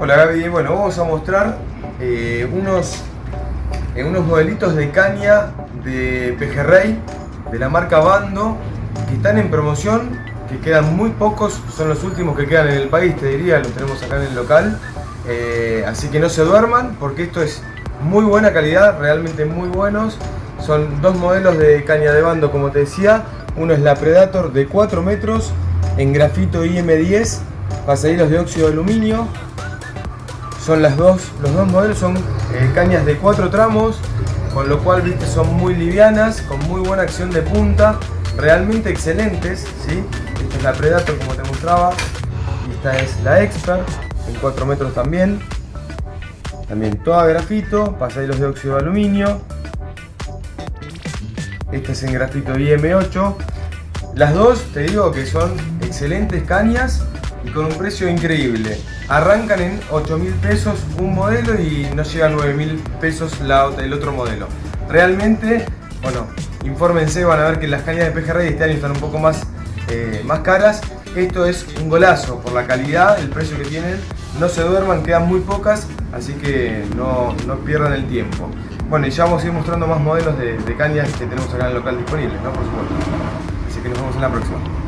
Hola Gaby, bueno, vamos a mostrar eh, unos, eh, unos modelitos de caña de pejerrey de la marca Bando que están en promoción, que quedan muy pocos, son los últimos que quedan en el país, te diría, los tenemos acá en el local. Eh, así que no se duerman porque esto es muy buena calidad, realmente muy buenos. Son dos modelos de caña de bando, como te decía. Uno es la Predator de 4 metros en grafito IM10, pasadillos de óxido de aluminio. Son las dos, los dos modelos son eh, cañas de 4 tramos, con lo cual viste son muy livianas, con muy buena acción de punta, realmente excelentes. ¿sí? Esta es la Predator como te mostraba, y esta es la Expert en 4 metros también. También toda grafito, pasadillos de óxido de aluminio. Esta es en grafito IM8. Las dos te digo que son excelentes cañas y con un precio increíble. Arrancan en 8 mil pesos un modelo y no llega a 9 mil pesos la, el otro modelo. Realmente, bueno, infórmense, van a ver que las cañas de pejerrey este año están un poco más, eh, más caras. Esto es un golazo por la calidad, el precio que tienen. No se duerman, quedan muy pocas, así que no, no pierdan el tiempo. Bueno, y ya vamos a ir mostrando más modelos de, de cañas que tenemos acá en el local disponibles, ¿no? Por supuesto. Así que nos vemos en la próxima.